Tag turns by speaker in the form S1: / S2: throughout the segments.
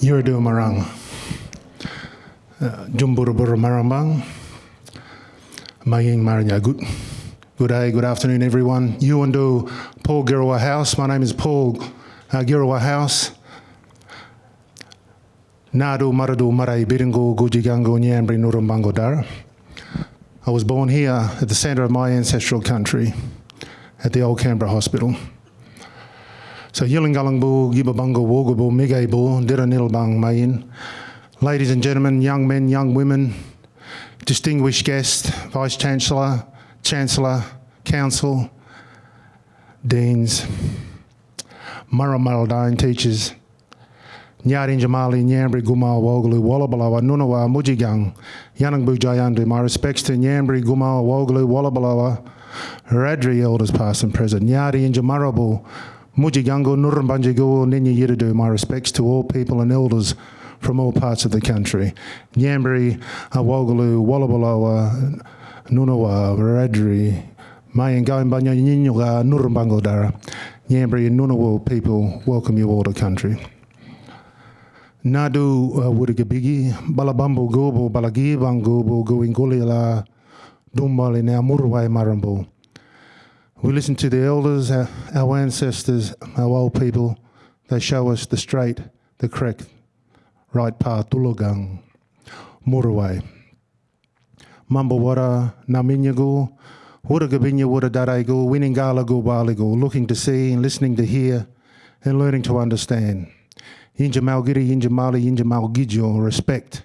S1: Yuridu Marang. Jumburuburu Marambang. Maying Maranya. Good, good day, good afternoon, everyone. You Yuandu Paul Girrawah House. My name is Paul uh, Girrawah House. Nadu Maradu Marai Biringu Gujigangu Ngambri Nurumbango Dara. I was born here at the centre of my ancestral country, at the old Canberra Hospital. So Yilingalangbu, Gibabango, Wogabu, Migabu, Diranilbang Mayin. Ladies and gentlemen, young men, young women, distinguished guests, Vice Chancellor, Chancellor, Council, Deans, Murrumaraldine teachers, Nyarin Jamali, Ngambri, Gumal, Wogalu, Wallabalawa, Nunawa, Mujigang, Yanangbu Jayandu. My respects to Ngambri, Gumal, Wogalu, Wallabalawa, Radri elders past and present, Nyari and Mujigango, Nurumbanjigo, Ninya Yiridu. My respects to all people and elders from all parts of the country. Ngambri, Wogalu, Wallabalawa, Nunawa, Radri, Mayan Banya Ninyuga, Nurumbangodara, Ngambri and Nunawa people welcome you all to country. Nadu uh, Wurigabigi, Balabambo Gobo, Balagibang Gobo, Goingulila, Dumbali, now Murway Marambo. We listen to the elders, our, ancestors, our old people. They show us the straight, the correct, right path, Tulugang, Murway. Mambawara, Naminyagu, Wuragabinya, Wuradarego, Winningala Gubaligo, looking to see and listening to hear and learning to understand. Inja Malgiri, Inja Mali, respect.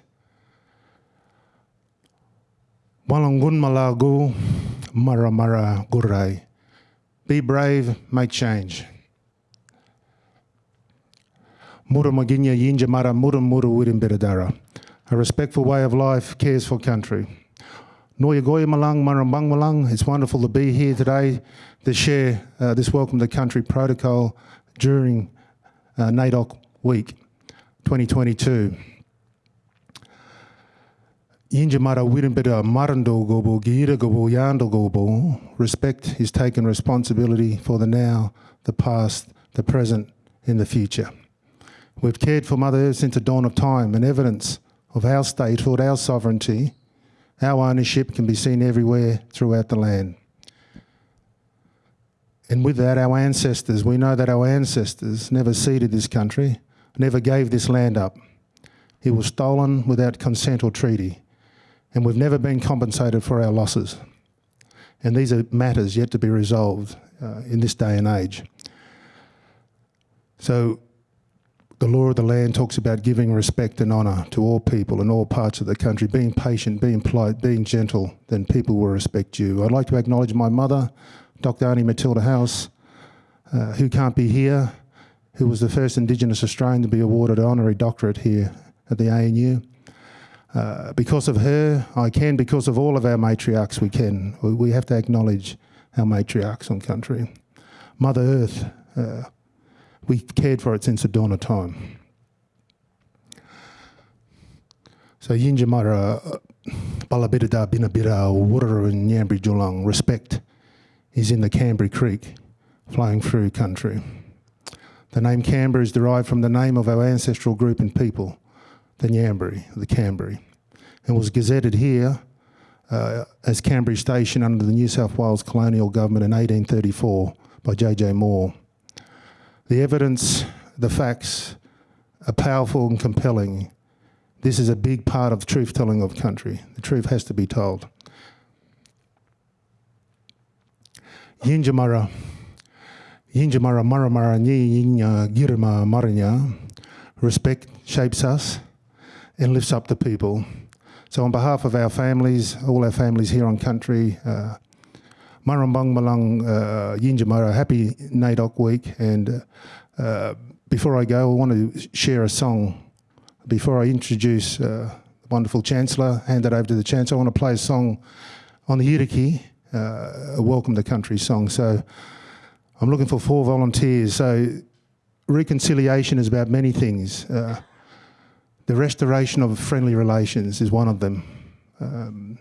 S1: Walangun Malagu, Mara Mara Gurai. Be brave, make change. Mura Maginya Yinja Mara Mura Mura Wirim A respectful way of life cares for country. Noya Goya Malang, Marambang Malang, it's wonderful to be here today to share uh, this Welcome to Country protocol during uh, NAIDOC week 2022. Yinjamara Wirimbida Marando Gobo, Gira Gobo, Yando Gobo. Respect is taking responsibility for the now, the past, the present, and the future. We've cared for Mother Earth since the dawn of time, and evidence of our statehood, our sovereignty, our ownership can be seen everywhere throughout the land. And with that, our ancestors, we know that our ancestors never ceded this country, never gave this land up. It was stolen without consent or treaty, and we've never been compensated for our losses. And these are matters yet to be resolved uh, in this day and age. So the law of the land talks about giving respect and honour to all people in all parts of the country, being patient, being polite, being gentle, then people will respect you. I'd like to acknowledge my mother, Dr. Annie Matilda House, uh, who can't be here, who was the first Indigenous Australian to be awarded an honorary doctorate here at the ANU. Uh, because of her, I can. Because of all of our matriarchs, we can. We, we have to acknowledge our matriarchs on country. Mother Earth, uh, we cared for it since the dawn of time. So Yinjamara, Balabirida, Binabira, Wurra and Ngambri Julang, respect is in the Canberra Creek flowing through country. The name Canberra is derived from the name of our ancestral group and people, the Ngambri, the Canberra, and was gazetted here uh, as Canberra Station under the New South Wales colonial government in 1834 by J.J. Moore. The evidence, the facts are powerful and compelling. This is a big part of truth telling of country. The truth has to be told. Yinjamara, Yinjamara Maramara Nyi Yinya Girma Maranya, respect shapes us and lifts up the people. So on behalf of our families, all our families here on country, uh, Marambang Malang uh, happy NAIDOC week. And uh, before I go, I want to share a song. Before I introduce uh, the wonderful Chancellor, hand it over to the Chancellor, I want to play a song on the Yiriki, uh, a Welcome to Country song. So I'm looking for four volunteers. So reconciliation is about many things. Uh, the restoration of friendly relations is one of them. Um,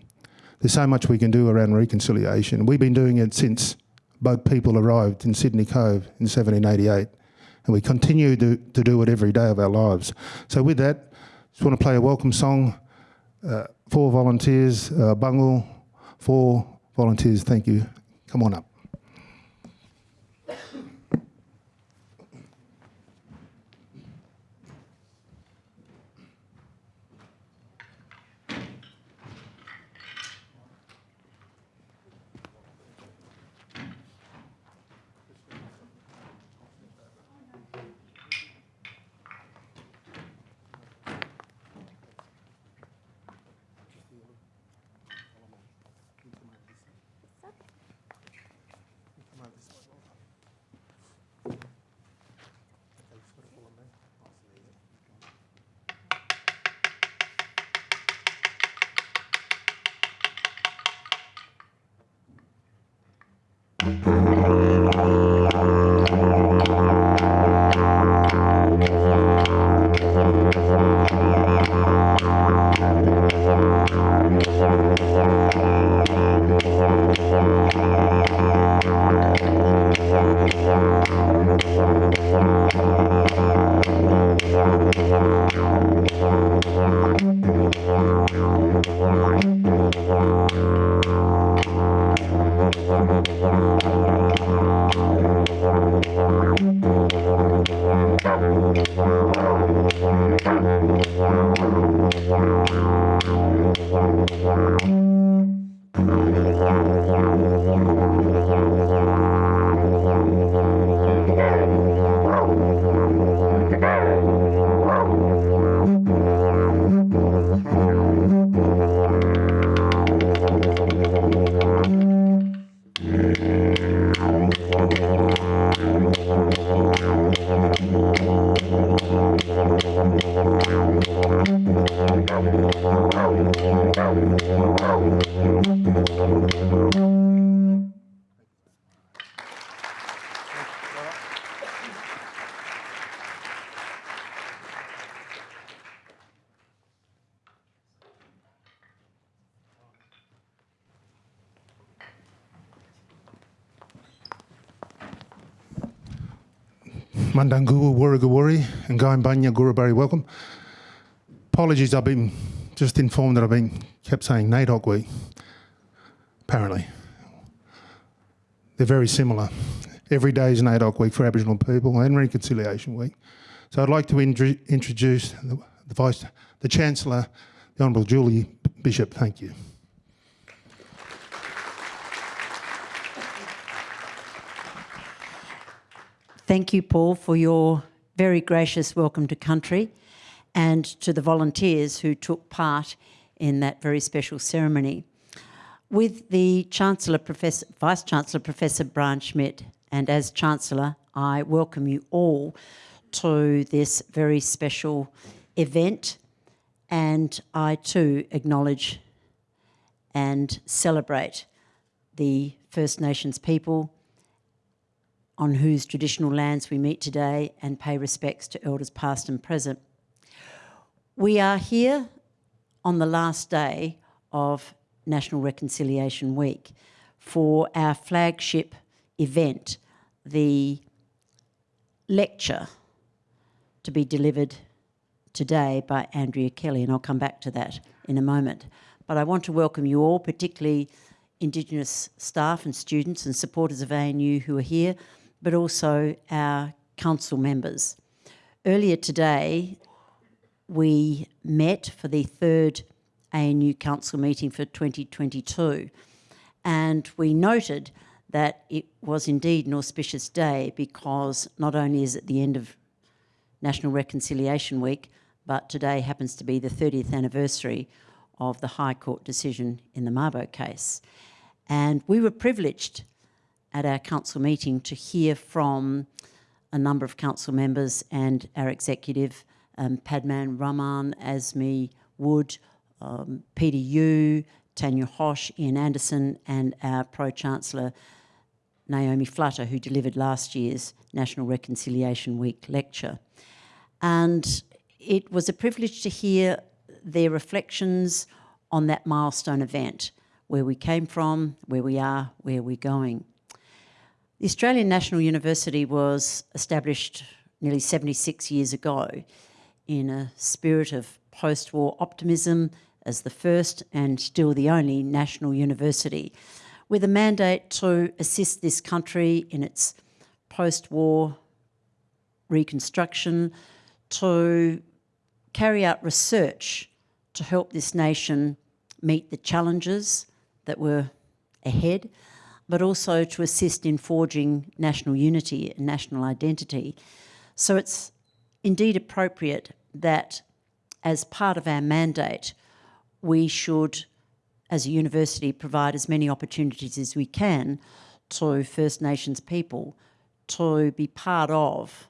S1: there's so much we can do around reconciliation. We've been doing it since both people arrived in Sydney Cove in 1788 and we continue to, to do it every day of our lives. So with that, just want to play a welcome song uh, for volunteers, uh, Bungle, for volunteers, thank you. Come on up. Mundunguwa, Warragawari, and Gaimbanya, Gurubari, welcome. Apologies, I've been just informed that I've been kept saying NAIDOC week, apparently. They're very similar. Every day is NAIDOC week for Aboriginal people and Reconciliation week. So I'd like to introduce the, the Vice, the Chancellor, the Honourable Julie Bishop. Thank you.
S2: Thank you, Paul, for your very gracious welcome to country and to the volunteers who took part in that very special ceremony. With the Chancellor, Professor, Vice Chancellor Professor Brian Schmidt, and as Chancellor, I welcome you all to this very special event and I too acknowledge and celebrate the First Nations people on whose traditional lands we meet today and pay respects to elders past and present. We are here on the last day of National Reconciliation Week for our flagship event, the lecture to be delivered today by Andrea Kelly, and I'll come back to that in a moment. But I want to welcome you all, particularly Indigenous staff and students and supporters of ANU who are here, but also our council members. Earlier today, we met for the third ANU council meeting for 2022, and we noted that it was indeed an auspicious day because not only is it the end of National Reconciliation Week, but today happens to be the 30th anniversary of the High Court decision in the Mabo case. And we were privileged at our council meeting to hear from a number of council members and our executive, um, Padma Raman, Asmi Wood, um, Peter Yu, Tanya Hosch, Ian Anderson, and our Pro-Chancellor, Naomi Flutter, who delivered last year's National Reconciliation Week lecture. And it was a privilege to hear their reflections on that milestone event, where we came from, where we are, where we're going. The Australian National University was established nearly 76 years ago in a spirit of post-war optimism as the first and still the only national university with a mandate to assist this country in its post-war reconstruction, to carry out research to help this nation meet the challenges that were ahead, but also to assist in forging national unity and national identity. So it's indeed appropriate that as part of our mandate, we should, as a university, provide as many opportunities as we can to First Nations people to be part of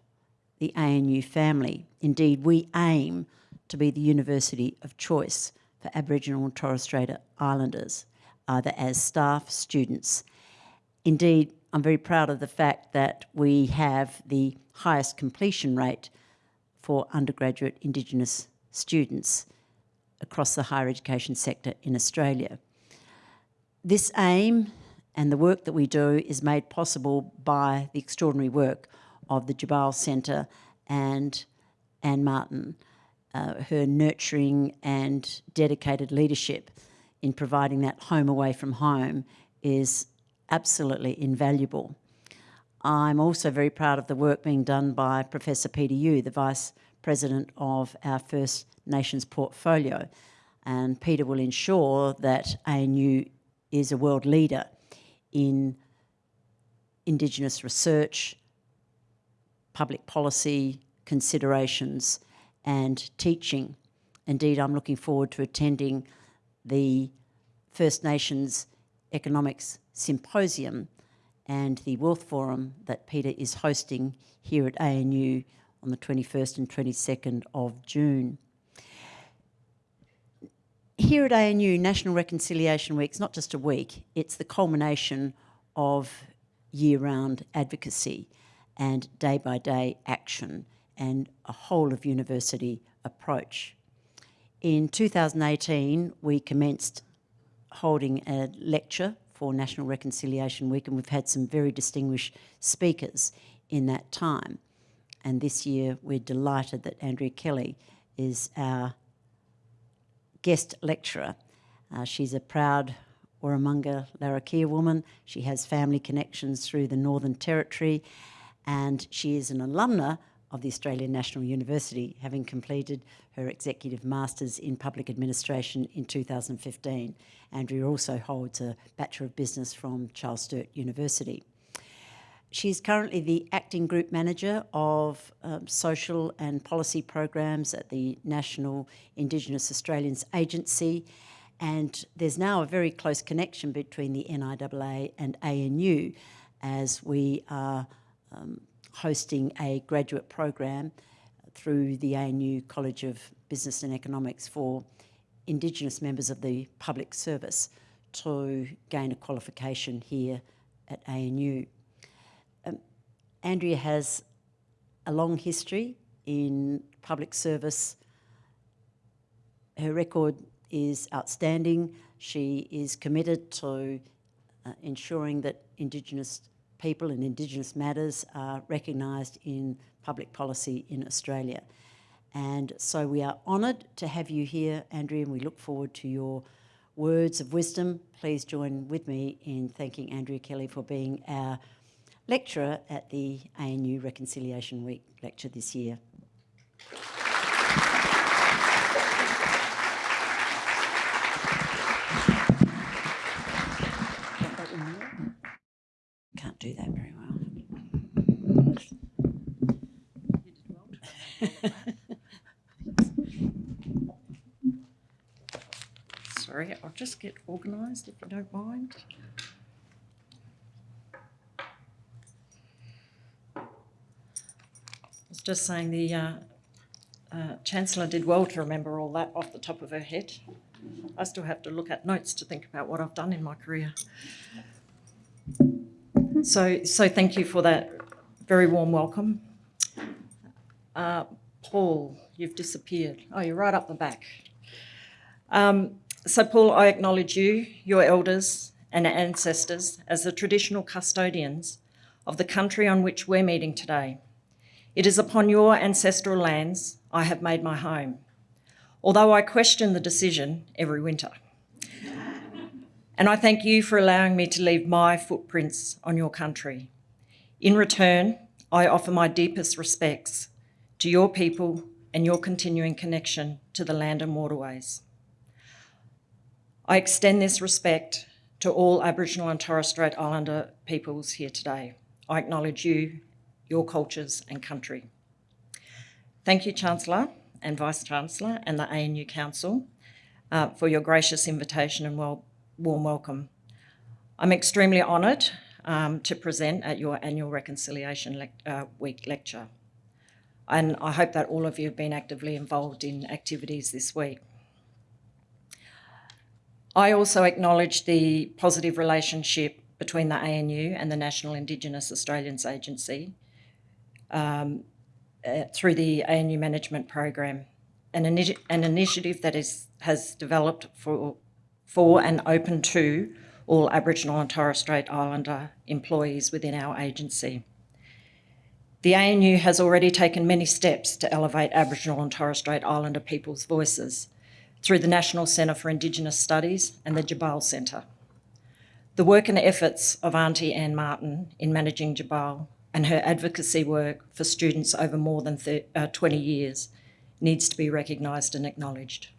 S2: the ANU family. Indeed, we aim to be the university of choice for Aboriginal and Torres Strait Islanders, either as staff, students. Indeed, I'm very proud of the fact that we have the highest completion rate for undergraduate Indigenous students across the higher education sector in Australia. This aim and the work that we do is made possible by the extraordinary work of the Tjabal Centre and Anne Martin, uh, her nurturing and dedicated leadership in providing that home away from home is absolutely invaluable. I'm also very proud of the work being done by Professor Peter Yu, the Vice President of our First Nations portfolio. And Peter will ensure that ANU is a world leader in Indigenous research, public policy considerations and teaching. Indeed, I'm looking forward to attending the First Nations Economics Symposium and the Wealth Forum that Peter is hosting here at ANU on the 21st and 22nd of June. Here at ANU, National Reconciliation Week is not just a week, it's the culmination of year-round advocacy and day-by-day -day action and a whole of university approach. In 2018, we commenced holding a lecture for National Reconciliation Week and we've had some very distinguished speakers in that time. And this year we're delighted that Andrea Kelly is our guest lecturer. Uh, she's a proud Warramunga Larrakia woman. She has family connections through the Northern Territory and she is an alumna of the Australian National University, having completed her Executive Masters in Public Administration in 2015. Andrea also holds a Bachelor of Business from Charles Sturt University. She's currently the Acting Group Manager of um, Social and Policy Programs at the National Indigenous Australians Agency and there's now a very close connection between the NIAA and ANU as we are um, hosting a graduate program through the ANU College of Business and Economics for Indigenous members of the public service to gain a qualification here at ANU. Um, Andrea has a long history in public service. Her record is outstanding. She is committed to uh, ensuring that Indigenous people and Indigenous matters are recognised in public policy in Australia. And so we are honoured to have you here, Andrea, and we look forward to your words of wisdom. Please join with me in thanking Andrea Kelly for being our lecturer at the ANU Reconciliation Week lecture this year. do that very well.
S3: Sorry, I'll just get organised if you don't mind. I was just saying the uh, uh, Chancellor did well to remember all that off the top of her head. I still have to look at notes to think about what I've done in my career. So, so thank you for that very warm welcome. Uh, Paul, you've disappeared. Oh, you're right up the back. Um, so Paul, I acknowledge you, your elders and ancestors as the traditional custodians of the country on which we're meeting today. It is upon your ancestral lands I have made my home, although I question the decision every winter. And I thank you for allowing me to leave my footprints on your country. In return, I offer my deepest respects to your people and your continuing connection to the land and waterways. I extend this respect to all Aboriginal and Torres Strait Islander peoples here today. I acknowledge you, your cultures and country. Thank you, Chancellor and Vice-Chancellor and the ANU Council uh, for your gracious invitation and well, warm welcome. I'm extremely honoured um, to present at your annual Reconciliation Le uh, Week lecture. And I hope that all of you have been actively involved in activities this week. I also acknowledge the positive relationship between the ANU and the National Indigenous Australians Agency um, uh, through the ANU Management Program, an, initi an initiative that is, has developed for, for and open to all Aboriginal and Torres Strait Islander employees within our agency. The ANU has already taken many steps to elevate Aboriginal and Torres Strait Islander people's voices through the National Centre for Indigenous Studies and the Tjabal Centre. The work and efforts of Auntie Anne Martin in managing Tjabal and her advocacy work for students over more than 30, uh, 20 years needs to be recognised and acknowledged.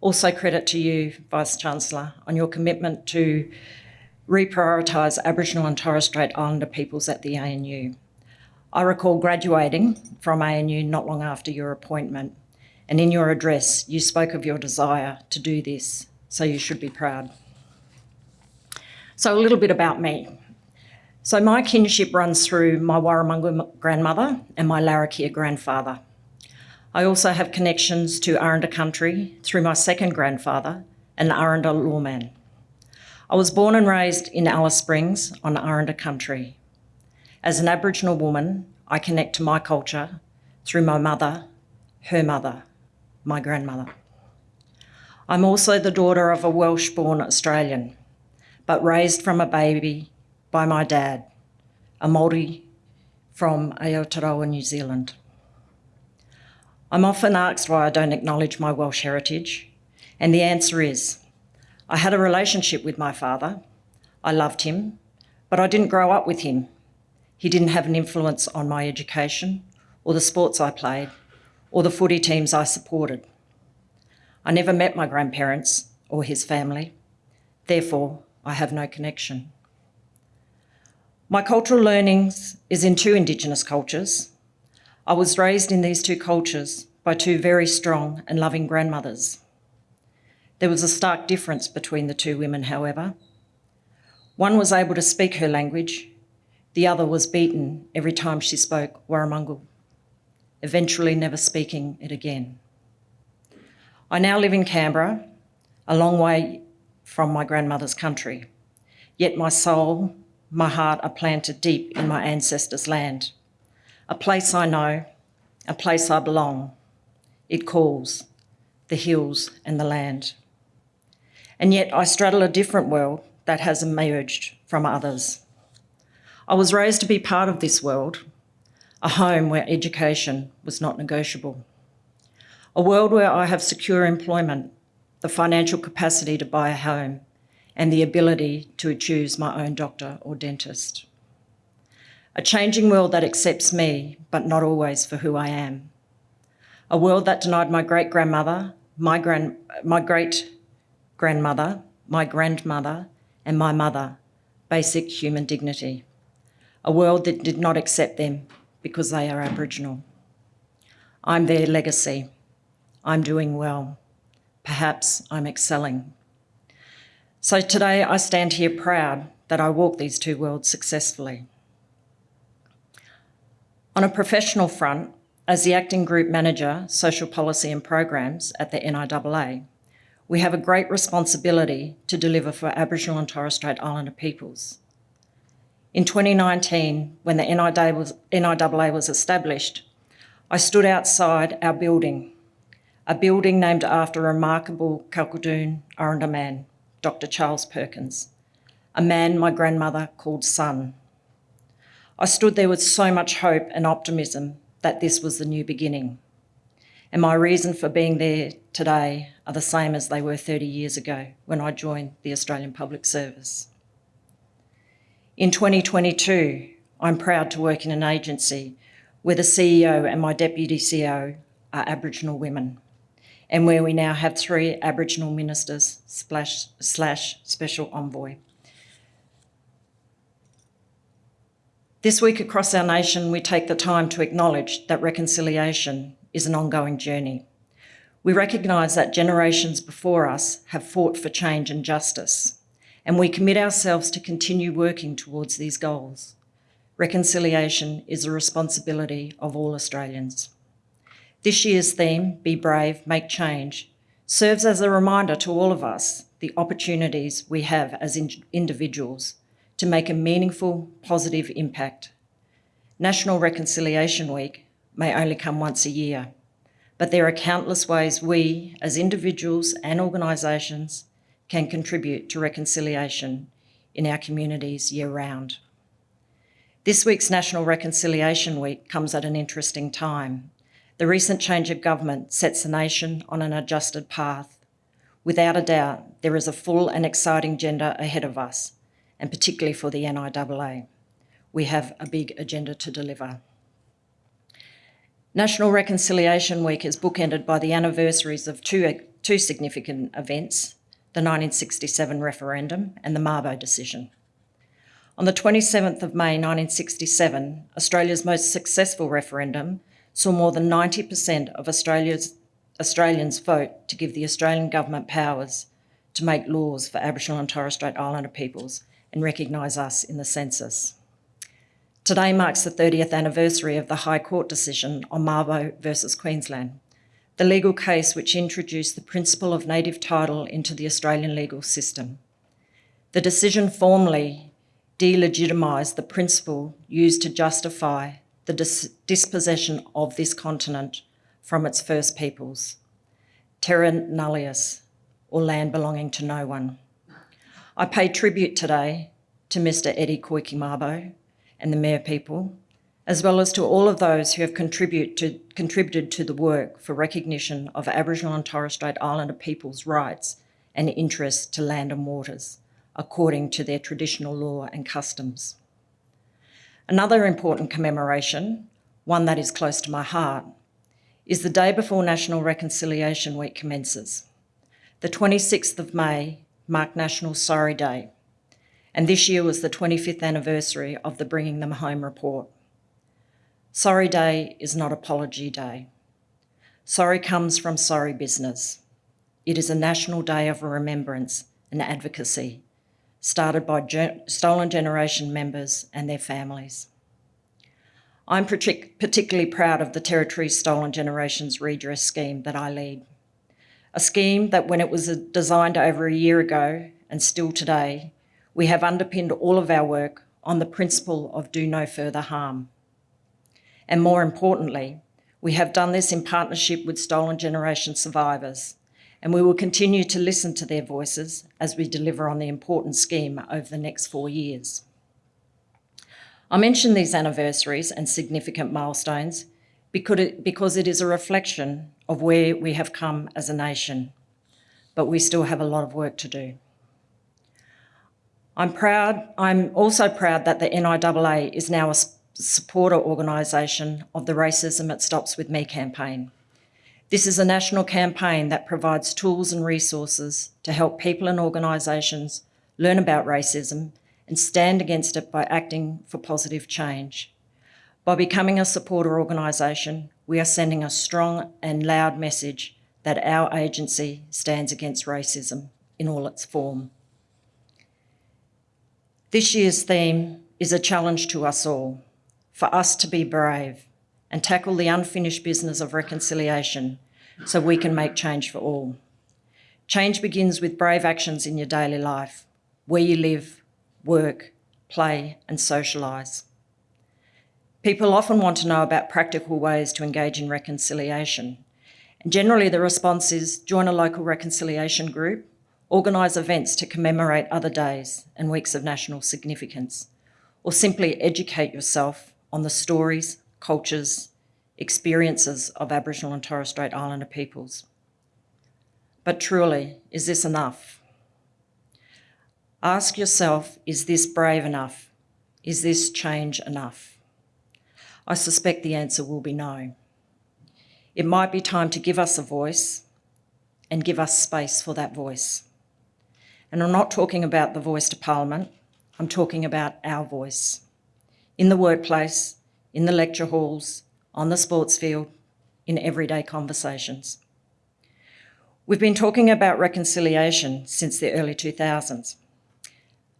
S3: Also credit to you, Vice-Chancellor, on your commitment to reprioritise Aboriginal and Torres Strait Islander peoples at the ANU. I recall graduating from ANU not long after your appointment and in your address, you spoke of your desire to do this, so you should be proud. So a little bit about me. So my kinship runs through my Warramunga grandmother and my Larrakia grandfather. I also have connections to Aranda country through my second grandfather, an Aranda lawman. I was born and raised in Alice Springs on Aranda country. As an Aboriginal woman, I connect to my culture through my mother, her mother, my grandmother. I'm also the daughter of a Welsh-born Australian, but raised from a baby by my dad, a Māori from Aotearoa, New Zealand. I'm often asked why I don't acknowledge my Welsh heritage, and the answer is, I had a relationship with my father, I loved him, but I didn't grow up with him. He didn't have an influence on my education or the sports I played, or the footy teams I supported. I never met my grandparents or his family. Therefore, I have no connection. My cultural learnings is in two Indigenous cultures. I was raised in these two cultures by two very strong and loving grandmothers. There was a stark difference between the two women, however. One was able to speak her language, the other was beaten every time she spoke Warramungal eventually never speaking it again. I now live in Canberra, a long way from my grandmother's country, yet my soul, my heart are planted deep in my ancestors' land, a place I know, a place I belong. It calls, the hills and the land. And yet I straddle a different world that has emerged from others. I was raised to be part of this world, a home where education was not negotiable, a world where I have secure employment, the financial capacity to buy a home, and the ability to choose my own doctor or dentist. A changing world that accepts me, but not always for who I am. A world that denied my great-grandmother, my, grand, my great-grandmother, my grandmother, and my mother basic human dignity. A world that did not accept them because they are Aboriginal. I'm their legacy. I'm doing well. Perhaps I'm excelling. So today I stand here proud that I walk these two worlds successfully. On a professional front, as the Acting Group Manager, Social Policy and Programs at the NIAA, we have a great responsibility to deliver for Aboriginal and Torres Strait Islander peoples. In 2019, when the NIAA was established, I stood outside our building, a building named after a remarkable Kalkadoon Aranda man, Dr Charles Perkins, a man my grandmother called son. I stood there with so much hope and optimism that this was the new beginning. And my reason for being there today are the same as they were 30 years ago when I joined the Australian Public Service. In 2022, I'm proud to work in an agency where the CEO and my deputy CEO are Aboriginal women and where we now have three Aboriginal ministers slash, slash special envoy. This week across our nation, we take the time to acknowledge that reconciliation is an ongoing journey. We recognise that generations before us have fought for change and justice, and we commit ourselves to continue working towards these goals. Reconciliation is a responsibility of all Australians. This year's theme, Be Brave, Make Change, serves as a reminder to all of us the opportunities we have as in individuals to make a meaningful, positive impact. National Reconciliation Week may only come once a year, but there are countless ways we, as individuals and organisations, can contribute to reconciliation in our communities year round. This week's National Reconciliation Week comes at an interesting time. The recent change of government sets the nation on an adjusted path. Without a doubt, there is a full and exciting agenda ahead of us, and particularly for the NIAA. We have a big agenda to deliver. National Reconciliation Week is bookended by the anniversaries of two, two significant events, the 1967 referendum and the Mabo decision. On the 27th of May 1967, Australia's most successful referendum saw more than 90% of Australia's, Australians vote to give the Australian government powers to make laws for Aboriginal and Torres Strait Islander peoples and recognise us in the census. Today marks the 30th anniversary of the High Court decision on Mabo versus Queensland, the legal case which introduced the principle of native title into the Australian legal system. The decision formally delegitimised the principle used to justify the dis dispossession of this continent from its first peoples, terra nullius, or land belonging to no one. I pay tribute today to Mr Eddie Koiki Mabo, and the Mayor people, as well as to all of those who have contribute to, contributed to the work for recognition of Aboriginal and Torres Strait Islander people's rights and interests to land and waters, according to their traditional law and customs. Another important commemoration, one that is close to my heart, is the day before National Reconciliation Week commences. The 26th of May marked National Sorry Day, and this year was the 25th anniversary of the Bringing Them Home report. Sorry Day is not Apology Day. Sorry comes from sorry business. It is a national day of remembrance and advocacy, started by Stolen Generation members and their families. I'm particularly proud of the Territory Stolen Generations Redress Scheme that I lead. A scheme that when it was designed over a year ago and still today, we have underpinned all of our work on the principle of do no further harm. And more importantly, we have done this in partnership with Stolen Generation survivors, and we will continue to listen to their voices as we deliver on the important scheme over the next four years. I mention these anniversaries and significant milestones because it is a reflection of where we have come as a nation, but we still have a lot of work to do. I'm proud, I'm also proud that the NIAA is now a supporter organisation of the Racism It Stops With Me campaign. This is a national campaign that provides tools and resources to help people and organisations learn about racism and stand against it by acting for positive change. By becoming a supporter organisation, we are sending a strong and loud message that our agency stands against racism in all its form. This year's theme is a challenge to us all, for us to be brave and tackle the unfinished business of reconciliation so we can make change for all. Change begins with brave actions in your daily life, where you live, work, play and socialise. People often want to know about practical ways to engage in reconciliation. And generally the response is join a local reconciliation group organise events to commemorate other days and weeks of national significance, or simply educate yourself on the stories, cultures, experiences of Aboriginal and Torres Strait Islander peoples. But truly, is this enough? Ask yourself, is this brave enough? Is this change enough? I suspect the answer will be no. It might be time to give us a voice and give us space for that voice. And I'm not talking about the voice to Parliament, I'm talking about our voice. In the workplace, in the lecture halls, on the sports field, in everyday conversations. We've been talking about reconciliation since the early 2000s.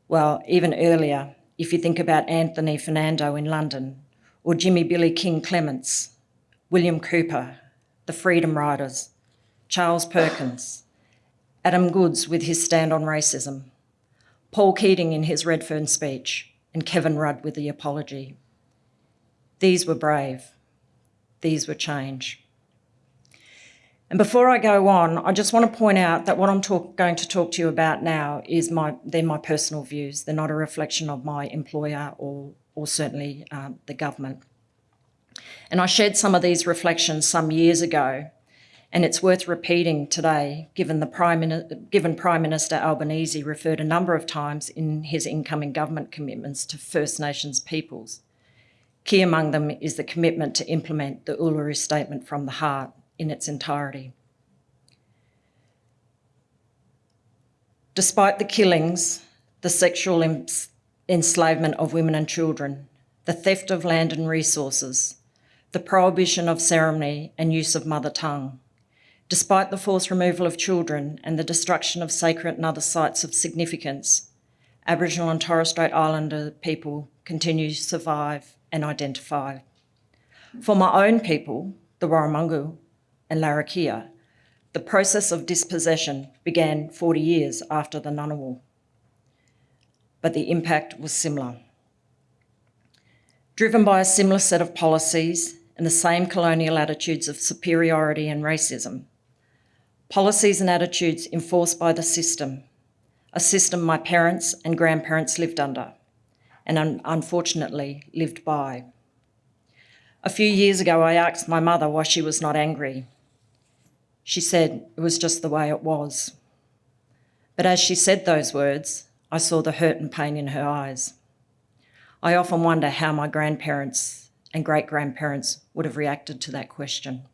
S3: Well, even earlier, if you think about Anthony Fernando in London, or Jimmy Billy King Clements, William Cooper, the Freedom Riders, Charles Perkins, Adam Goodes with his stand on racism, Paul Keating in his Redfern speech, and Kevin Rudd with the apology. These were brave. These were change. And before I go on, I just want to point out that what I'm talk, going to talk to you about now is my, they're my personal views. They're not a reflection of my employer or, or certainly um, the government. And I shared some of these reflections some years ago, and it's worth repeating today, given, the Prime, given Prime Minister Albanese referred a number of times in his incoming government commitments to First Nations peoples. Key among them is the commitment to implement the Uluru Statement from the Heart in its entirety. Despite the killings, the sexual enslavement of women and children, the theft of land and resources, the prohibition of ceremony and use of mother tongue, despite the forced removal of children and the destruction of sacred and other sites of significance, Aboriginal and Torres Strait Islander people continue to survive and identify. For my own people, the Warramungu, and Larrakia, the process of dispossession began 40 years after the Ngunnawal, but the impact was similar. Driven by a similar set of policies and the same colonial attitudes of superiority and racism, policies and attitudes enforced by the system, a system my parents and grandparents lived under, and un unfortunately lived by. A few years ago, I asked my mother why she was not angry she said it was just the way it was. But as she said those words, I saw the hurt and pain in her eyes. I often wonder how my grandparents and great grandparents would have reacted to that question.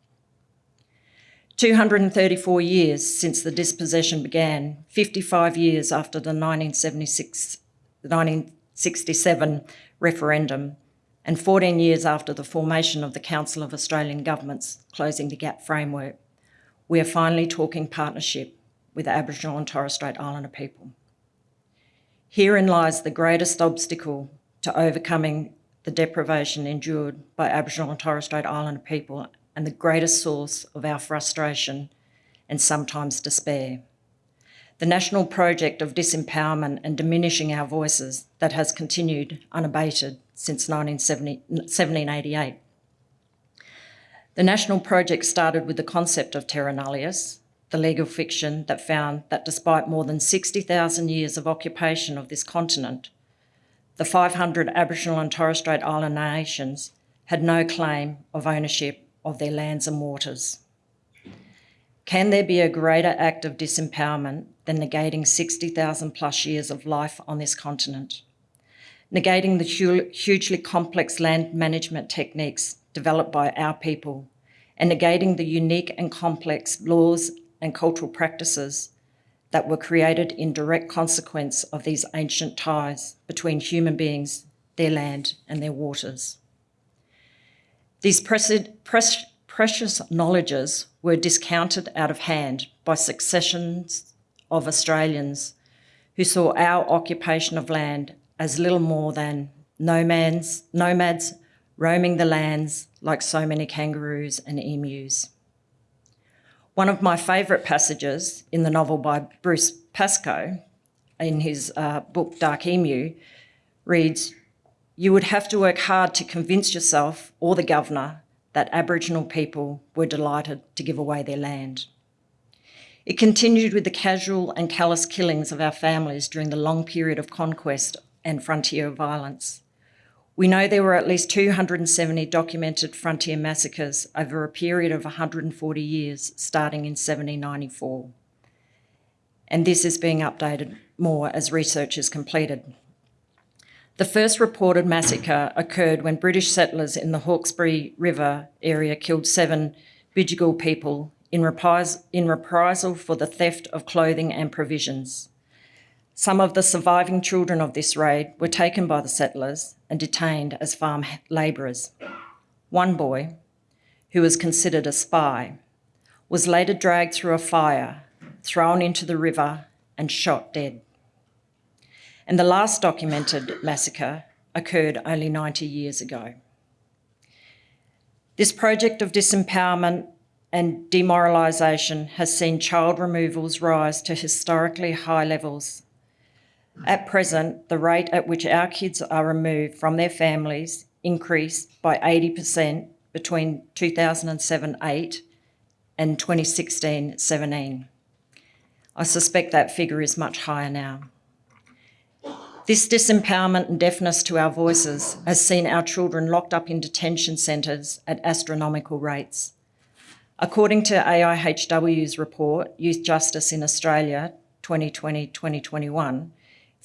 S3: 234 years since the dispossession began, 55 years after the 1976, 1967 referendum, and 14 years after the formation of the Council of Australian Governments Closing the Gap framework we are finally talking partnership with Aboriginal and Torres Strait Islander people. Herein lies the greatest obstacle to overcoming the deprivation endured by Aboriginal and Torres Strait Islander people and the greatest source of our frustration and sometimes despair. The national project of disempowerment and diminishing our voices that has continued unabated since 1788. The national project started with the concept of terra nullius, the legal fiction that found that despite more than 60,000 years of occupation of this continent, the 500 Aboriginal and Torres Strait Islander nations had no claim of ownership of their lands and waters. Can there be a greater act of disempowerment than negating 60,000 plus years of life on this continent? Negating the hugely complex land management techniques developed by our people and negating the unique and complex laws and cultural practices that were created in direct consequence of these ancient ties between human beings, their land and their waters. These precious knowledges were discounted out of hand by successions of Australians who saw our occupation of land as little more than nomads, nomads roaming the lands like so many kangaroos and emus. One of my favourite passages in the novel by Bruce Pascoe, in his uh, book Dark Emu, reads, you would have to work hard to convince yourself or the governor that Aboriginal people were delighted to give away their land. It continued with the casual and callous killings of our families during the long period of conquest and frontier violence. We know there were at least 270 documented frontier massacres over a period of 140 years, starting in 1794. And this is being updated more as research is completed. The first reported massacre occurred when British settlers in the Hawkesbury River area killed seven Bidjigal people in, repris- in reprisal for the theft of clothing and provisions. Some of the surviving children of this raid were taken by the settlers and detained as farm labourers. One boy, who was considered a spy, was later dragged through a fire, thrown into the river, and shot dead and the last documented massacre occurred only 90 years ago. This project of disempowerment and demoralisation has seen child removals rise to historically high levels. At present, the rate at which our kids are removed from their families increased by 80% between 2007 8 and 2016 17. I suspect that figure is much higher now. This disempowerment and deafness to our voices has seen our children locked up in detention centres at astronomical rates. According to AIHW's report, Youth Justice in Australia 2020 2021,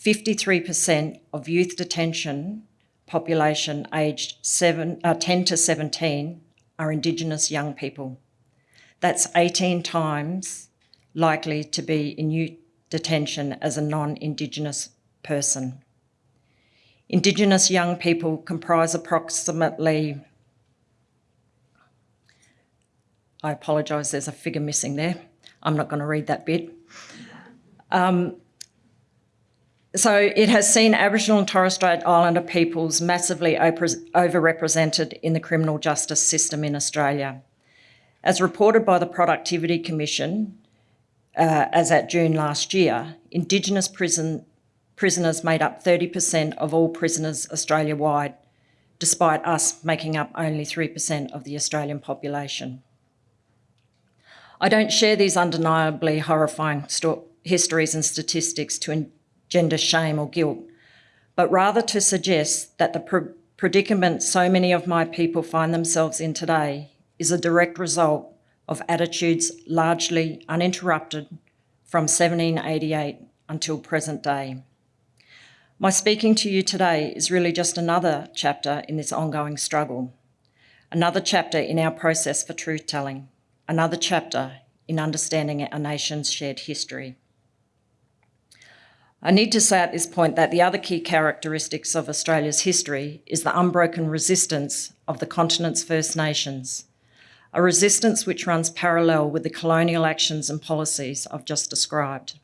S3: 53% of youth detention population aged seven, uh, 10 to 17 are Indigenous young people. That's 18 times likely to be in youth detention as a non Indigenous person. Indigenous young people comprise approximately, I apologise, there's a figure missing there. I'm not going to read that bit. Um, so it has seen Aboriginal and Torres Strait Islander peoples massively overrepresented in the criminal justice system in Australia. As reported by the Productivity Commission, uh, as at June last year, Indigenous prison prisoners made up 30% of all prisoners Australia wide, despite us making up only 3% of the Australian population. I don't share these undeniably horrifying histories and statistics to engender shame or guilt, but rather to suggest that the pr predicament so many of my people find themselves in today is a direct result of attitudes largely uninterrupted from 1788 until present day. My speaking to you today is really just another chapter in this ongoing struggle, another chapter in our process for truth telling, another chapter in understanding our nation's shared history. I need to say at this point that the other key characteristics of Australia's history is the unbroken resistance of the continent's First Nations, a resistance which runs parallel with the colonial actions and policies I've just described.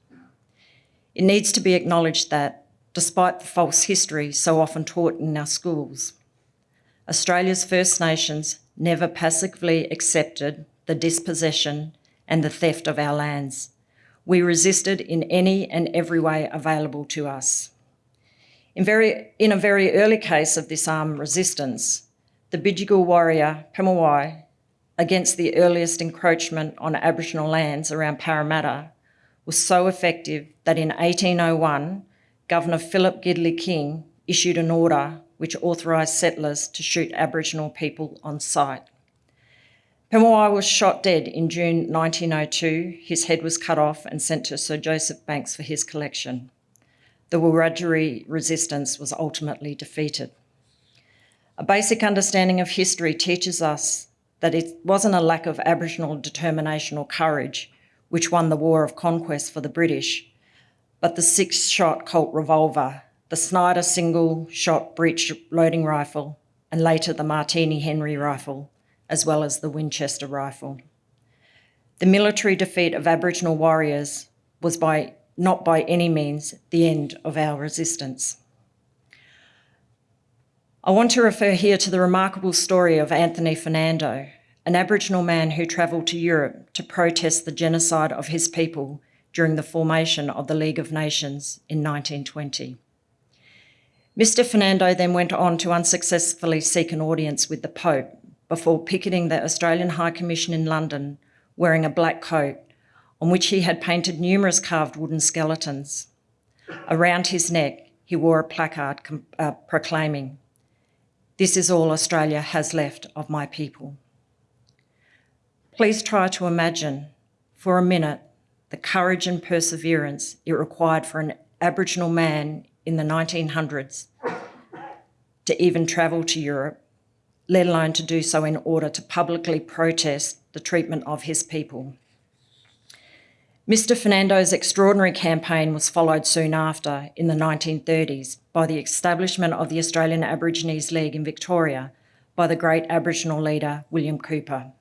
S3: It needs to be acknowledged that despite the false history so often taught in our schools. Australia's First Nations never passively accepted the dispossession and the theft of our lands. We resisted in any and every way available to us. In, very, in a very early case of this armed resistance, the Bidjigal warrior Pemulwuy, against the earliest encroachment on Aboriginal lands around Parramatta, was so effective that in 1801, Governor Philip Gidley King issued an order which authorised settlers to shoot Aboriginal people on sight. Pemulwuy was shot dead in June 1902. His head was cut off and sent to Sir Joseph Banks for his collection. The Wiradjuri resistance was ultimately defeated. A basic understanding of history teaches us that it wasn't a lack of Aboriginal determination or courage which won the war of conquest for the British, but the six shot Colt revolver, the Snider single shot breech loading rifle, and later the Martini Henry rifle, as well as the Winchester rifle. The military defeat of Aboriginal warriors was by not by any means the end of our resistance. I want to refer here to the remarkable story of Anthony Fernando, an Aboriginal man who travelled to Europe to protest the genocide of his people during the formation of the League of Nations in 1920. Mr Fernando then went on to unsuccessfully seek an audience with the Pope before picketing the Australian High Commission in London wearing a black coat on which he had painted numerous carved wooden skeletons. Around his neck, he wore a placard uh, proclaiming, This is all Australia has left of my people. Please try to imagine for a minute the courage and perseverance it required for an Aboriginal man in the 1900s to even travel to Europe, let alone to do so in order to publicly protest the treatment of his people. Mr Fernando's extraordinary campaign was followed soon after, in the 1930s, by the establishment of the Australian Aborigines League in Victoria by the great Aboriginal leader William Cooper.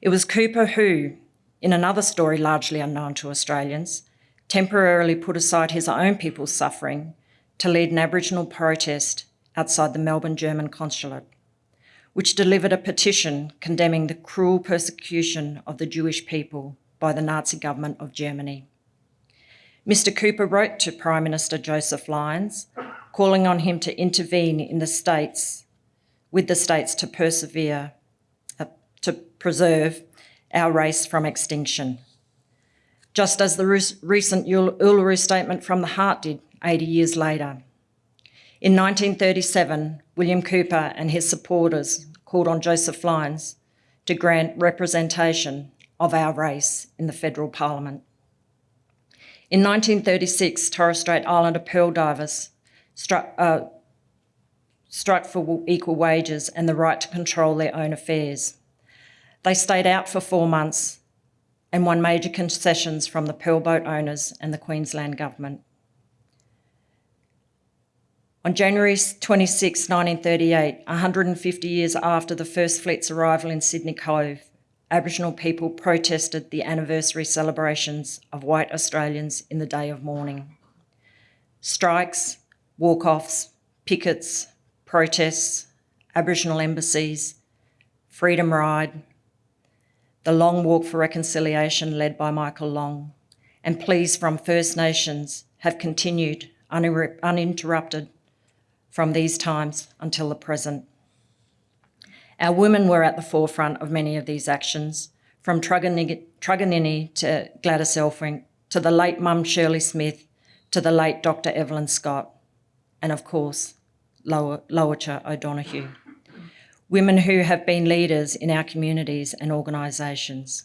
S3: It was Cooper who, in another story largely unknown to Australians, temporarily put aside his own people's suffering to lead an Aboriginal protest outside the Melbourne German consulate, which delivered a petition condemning the cruel persecution of the Jewish people by the Nazi government of Germany. Mr Cooper wrote to Prime Minister Joseph Lyons, calling on him to intervene in the states, with the states to persevere, uh, to preserve our race from extinction. Just as the recent Uluru Statement from the Heart did 80 years later. In 1937, William Cooper and his supporters called on Joseph Lyons to grant representation of our race in the federal parliament. In 1936, Torres Strait Islander pearl divers struck, uh, struck for equal wages and the right to control their own affairs. They stayed out for four months and won major concessions from the pearl boat owners and the Queensland government. On January 26, 1938, 150 years after the first fleet's arrival in Sydney Cove, Aboriginal people protested the anniversary celebrations of white Australians in the day of mourning. Strikes, walk-offs, pickets, protests, Aboriginal embassies, Freedom Ride, the Long Walk for Reconciliation led by Michael Long, and pleas from First Nations have continued uninterrupted from these times until the present. Our women were at the forefront of many of these actions, from Truganini to Gladys Elphick, to the late mum Shirley Smith, to the late Dr Evelyn Scott, and of course, Lowitja O'Donoghue. Women who have been leaders in our communities and organisations.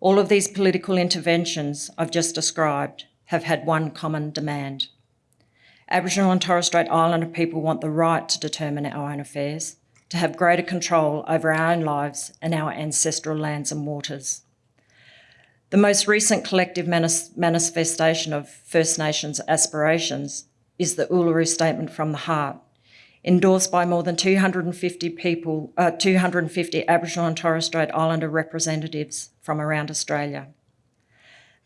S3: All of these political interventions I've just described have had one common demand – Aboriginal and Torres Strait Islander people want the right to determine our own affairs, to have greater control over our own lives and our ancestral lands and waters. The most recent collective manifestation of First Nations aspirations is the Uluru Statement from the Heart, endorsed by more than 250 people, uh, 250 Aboriginal and Torres Strait Islander representatives from around Australia.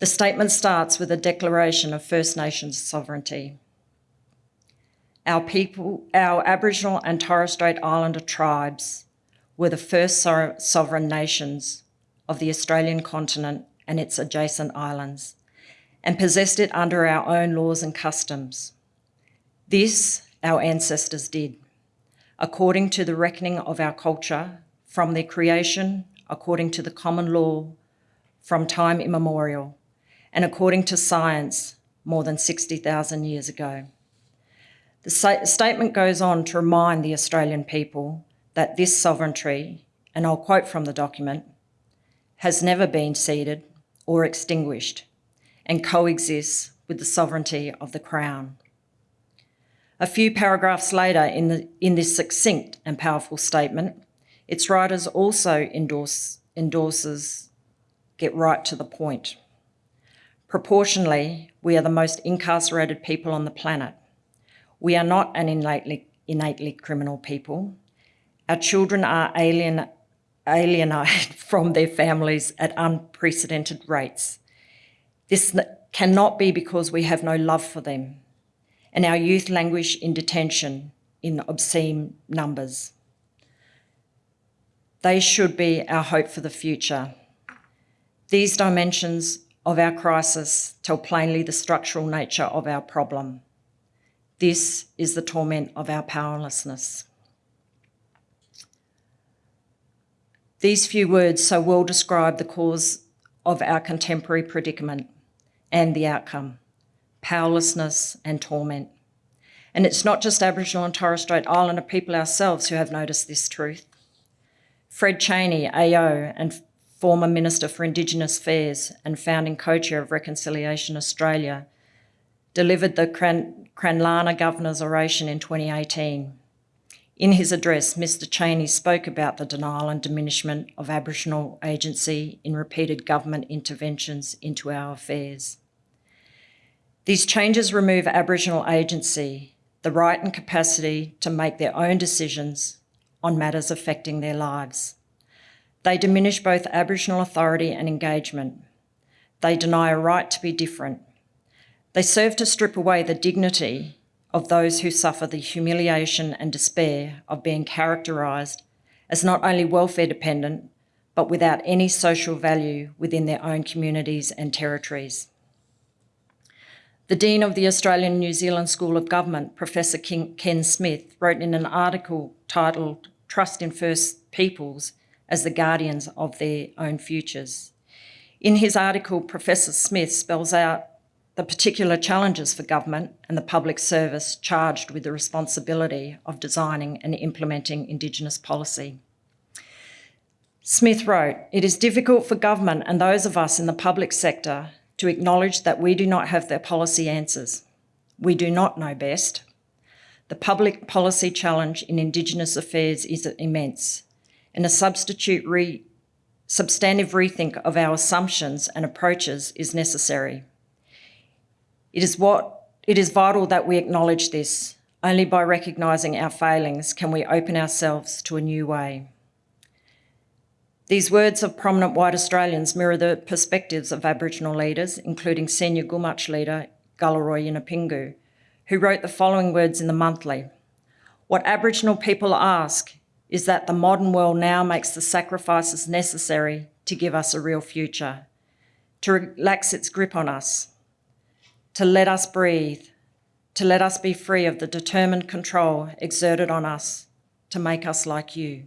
S3: The statement starts with a declaration of First Nations sovereignty. Our people, our Aboriginal and Torres Strait Islander tribes were the first so sovereign nations of the Australian continent and its adjacent islands, and possessed it under our own laws and customs. This our ancestors did, according to the reckoning of our culture, from their creation, according to the common law, from time immemorial, and according to science more than 60,000 years ago. The statement goes on to remind the Australian people that this sovereignty, and I'll quote from the document, has never been ceded or extinguished and coexists with the sovereignty of the Crown. A few paragraphs later in, the, in this succinct and powerful statement, its writers also endorse, endorses get right to the point. Proportionally, we are the most incarcerated people on the planet we are not an innately, innately criminal people. Our children are alien, alienated from their families at unprecedented rates. This cannot be because we have no love for them, and our youth languish in detention in obscene numbers. They should be our hope for the future. These dimensions of our crisis tell plainly the structural nature of our problem. This is the torment of our powerlessness. These few words so well describe the cause of our contemporary predicament and the outcome, powerlessness and torment. And it's not just Aboriginal and Torres Strait Islander people ourselves who have noticed this truth. Fred Chaney, AO, and former Minister for Indigenous Affairs and founding co-chair of Reconciliation Australia, delivered the Cran- Cranlana Governor's Oration in 2018. In his address, Mr Chaney spoke about the denial and diminishment of Aboriginal agency in repeated government interventions into our affairs. These changes remove Aboriginal agency, the right and capacity to make their own decisions on matters affecting their lives. They diminish both Aboriginal authority and engagement. They deny a right to be different. They serve to strip away the dignity of those who suffer the humiliation and despair of being characterised as not only welfare dependent, but without any social value within their own communities and territories. The Dean of the Australian New Zealand School of Government, Professor Ken Smith, wrote in an article titled Trust in First Peoples as the guardians of their own futures. In his article, Professor Smith spells out the particular challenges for government and the public service charged with the responsibility of designing and implementing Indigenous policy. Smith wrote, It is difficult for government and those of us in the public sector to acknowledge that we do not have the policy answers. We do not know best. The public policy challenge in Indigenous affairs is immense, and a substitute re- substantive rethink of our assumptions and approaches is necessary. It is what it is vital that we acknowledge this. Only by recognising our failings can we open ourselves to a new way. These words of prominent white Australians mirror the perspectives of Aboriginal leaders, including senior Gumatj leader Galarrwuy Yunupingu, who wrote the following words in the monthly. What Aboriginal people ask is that the modern world now makes the sacrifices necessary to give us a real future, to relax its grip on us, to let us breathe, to let us be free of the determined control exerted on us to make us like you.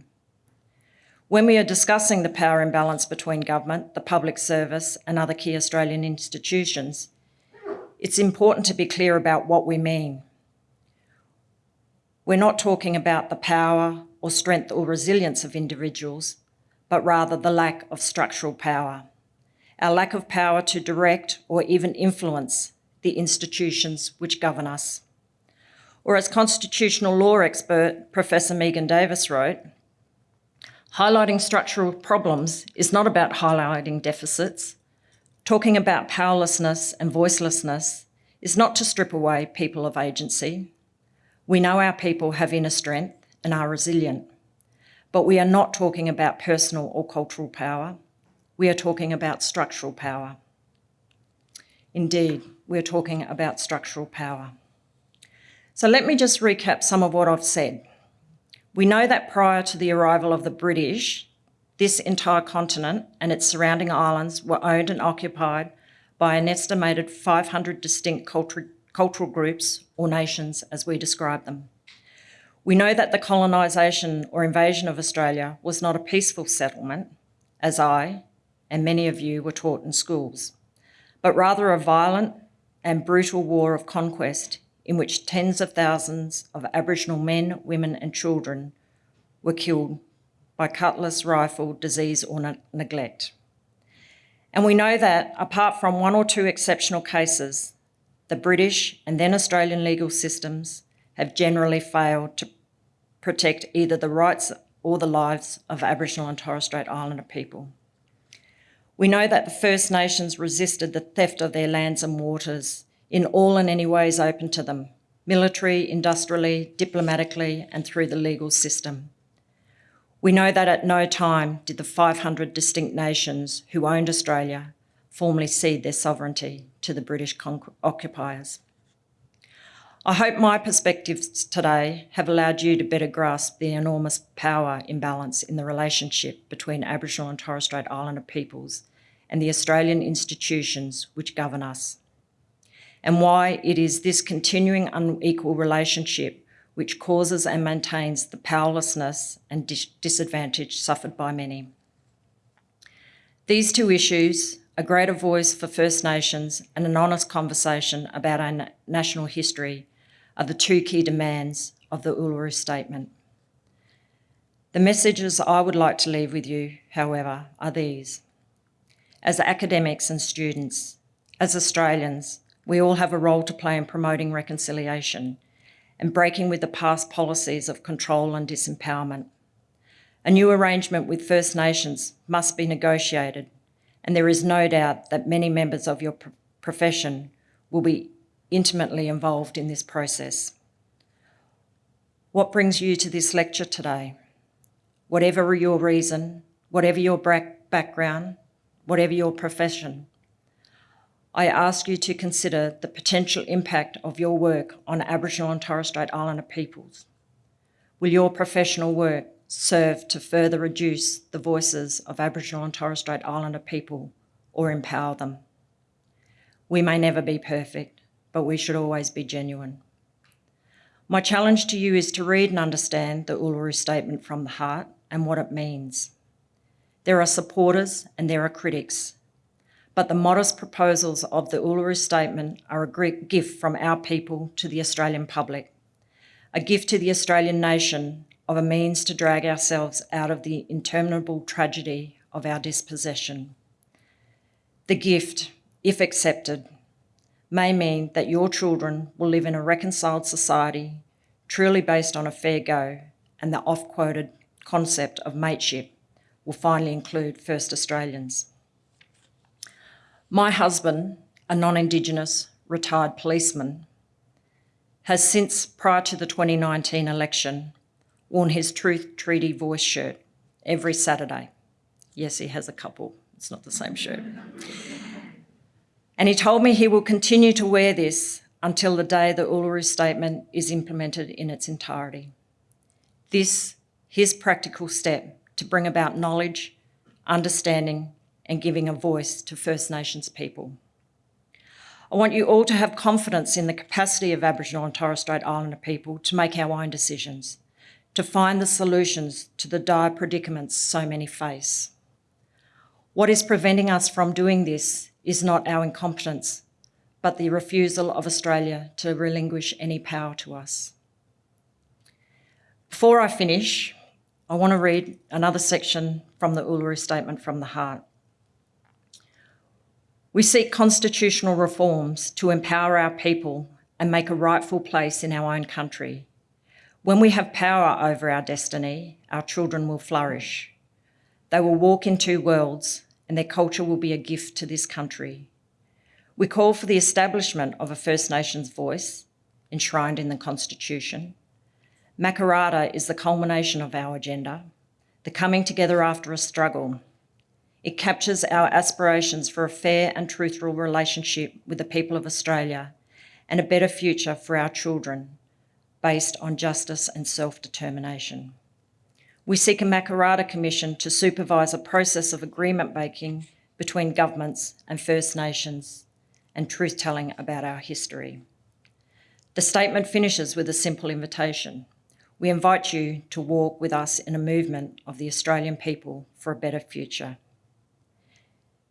S3: When we are discussing the power imbalance between government, the public service, and other key Australian institutions, it's important to be clear about what we mean. We're not talking about the power or strength or resilience of individuals, but rather the lack of structural power. Our lack of power to direct or even influence the institutions which govern us. Or, as constitutional law expert Professor Megan Davis wrote, highlighting structural problems is not about highlighting deficits. Talking about powerlessness and voicelessness is not to strip away people of agency. We know our people have inner strength and are resilient. But we are not talking about personal or cultural power. We are talking about structural power. Indeed, we're talking about structural power. So let me just recap some of what I've said. We know that prior to the arrival of the British, this entire continent and its surrounding islands were owned and occupied by an estimated 500 distinct cultural groups or nations as we describe them. We know that the colonisation or invasion of Australia was not a peaceful settlement, as I and many of you were taught in schools, but rather a violent and brutal war of conquest in which tens of thousands of Aboriginal men, women, and children were killed by cutlass, rifle, disease, or ne- neglect. And we know that, apart from one or two exceptional cases, the British and then Australian legal systems have generally failed to protect either the rights or the lives of Aboriginal and Torres Strait Islander people. We know that the First Nations resisted the theft of their lands and waters in all and any ways open to them military, industrially, diplomatically, and through the legal system. We know that at no time did the 500 distinct nations who owned Australia formally cede their sovereignty to the British occupiers. I hope my perspectives today have allowed you to better grasp the enormous power imbalance in the relationship between Aboriginal and Torres Strait Islander peoples and the Australian institutions which govern us, and why it is this continuing unequal relationship which causes and maintains the powerlessness and dis- disadvantage suffered by many. These two issues, a greater voice for First Nations and an honest conversation about our national history, are the two key demands of the Uluru Statement. The messages I would like to leave with you, however, are these. As academics and students, as Australians, we all have a role to play in promoting reconciliation and breaking with the past policies of control and disempowerment. A new arrangement with First Nations must be negotiated, and there is no doubt that many members of your pro- profession will be intimately involved in this process. What brings you to this lecture today? Whatever your reason, whatever your background, whatever your profession, I ask you to consider the potential impact of your work on Aboriginal and Torres Strait Islander peoples. Will your professional work serve to further reduce the voices of Aboriginal and Torres Strait Islander people or empower them? We may never be perfect, but we should always be genuine. My challenge to you is to read and understand the Uluru Statement from the heart and what it means. There are supporters and there are critics, but the modest proposals of the Uluru Statement are a great gift from our people to the Australian public, a gift to the Australian nation of a means to drag ourselves out of the interminable tragedy of our dispossession. The gift, if accepted, may mean that your children will live in a reconciled society truly based on a fair go, and the oft quoted concept of mateship will finally include First Australians. My husband, a non Indigenous retired policeman, has since, prior to the 2019 election, worn his Truth Treaty voice shirt every Saturday. Yes, he has a couple, it's not the same shirt. And he told me he will continue to wear this until the day the Uluru Statement is implemented in its entirety. This, his practical step to bring about knowledge, understanding, and giving a voice to First Nations people. I want you all to have confidence in the capacity of Aboriginal and Torres Strait Islander people to make our own decisions, to find the solutions to the dire predicaments so many face. What is preventing us from doing this is not our incompetence, but the refusal of Australia to relinquish any power to us. Before I finish, I want to read another section from the Uluru Statement from the Heart. We seek constitutional reforms to empower our people and make a rightful place in our own country. When we have power over our destiny, our children will flourish. They will walk in two worlds, and their culture will be a gift to this country. We call for the establishment of a First Nations voice enshrined in the Constitution. Makarrata is the culmination of our agenda, the coming together after a struggle. It captures our aspirations for a fair and truthful relationship with the people of Australia and a better future for our children based on justice and self determination. We seek a Makarrata Commission to supervise a process of agreement making between governments and First Nations and truth telling about our history. The statement finishes with a simple invitation. We invite you to walk with us in a movement of the Australian people for a better future.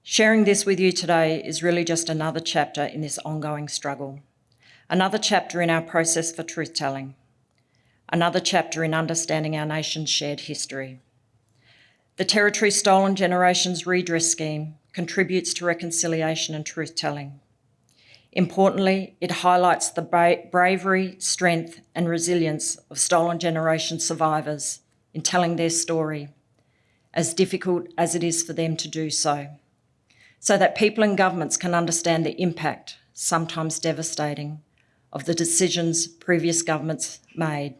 S3: Sharing this with you today is really just another chapter in this ongoing struggle, another chapter in our process for truth telling, another chapter in understanding our nation's shared history. The Territory Stolen Generations Redress Scheme contributes to reconciliation and truth telling. Importantly, it highlights the bra- bravery, strength, and resilience of stolen generation survivors in telling their story, as difficult as it is for them to do so, so that people and governments can understand the impact, sometimes devastating, of the decisions previous governments made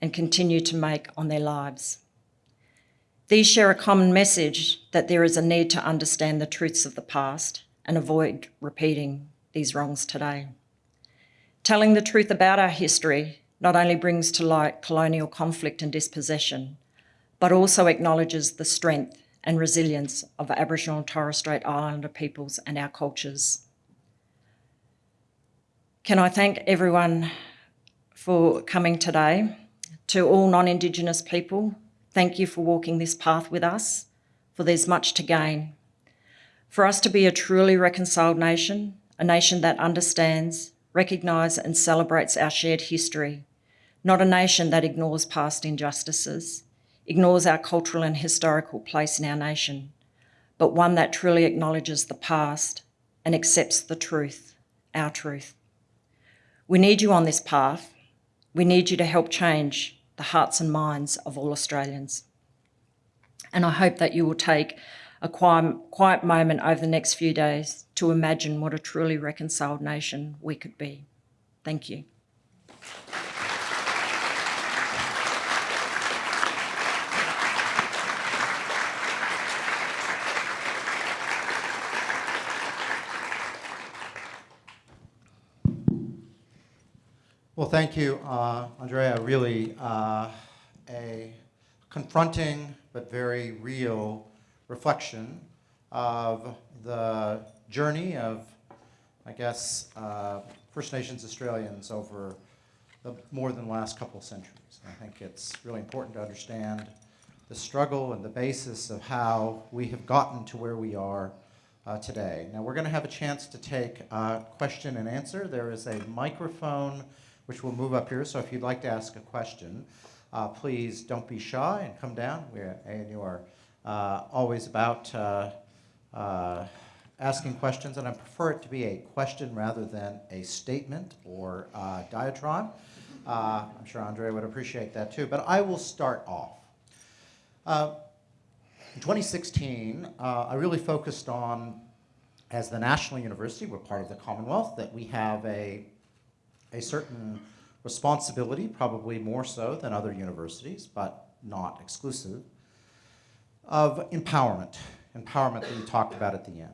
S3: and continue to make on their lives. These share a common message that there is a need to understand the truths of the past and avoid repeating these wrongs today. Telling the truth about our history not only brings to light colonial conflict and dispossession, but also acknowledges the strength and resilience of Aboriginal and Torres Strait Islander peoples and our cultures. Can I thank everyone for coming today? To all non Indigenous people, thank you for walking this path with us, for there's much to gain. For us to be a truly reconciled nation, a nation that understands, recognise and celebrates our shared history, not a nation that ignores past injustices, ignores our cultural and historical place in our nation, but one that truly acknowledges the past and accepts the truth, our truth. We need you on this path. We need you to help change the hearts and minds of all Australians. And I hope that you will take a quiet, moment over the next few days to imagine what a truly reconciled nation we could be. Thank you.
S4: Well, thank you, uh, Andrea. Really uh, a confronting but very real reflection of the journey of, I guess, uh, First Nations Australians over the more than the last couple of centuries. And I think it's really important to understand the struggle and the basis of how we have gotten to where we are uh, today. Now, we're going to have a chance to take uh, question and answer. There is a microphone which will move up here, so if you'd like to ask a question, uh, please don't be shy and come down. We're, and you are uh, always about uh, uh, asking questions, and I prefer it to be a question rather than a statement or uh, diatribe. Uh, I'm sure Andre would appreciate that too, but I will start off. Uh, in 2016, I really focused on, as the National University, we're part of the Commonwealth, that we have a, a certain responsibility, probably more so than other universities, but not exclusive, of empowerment, empowerment that you talked about at the end.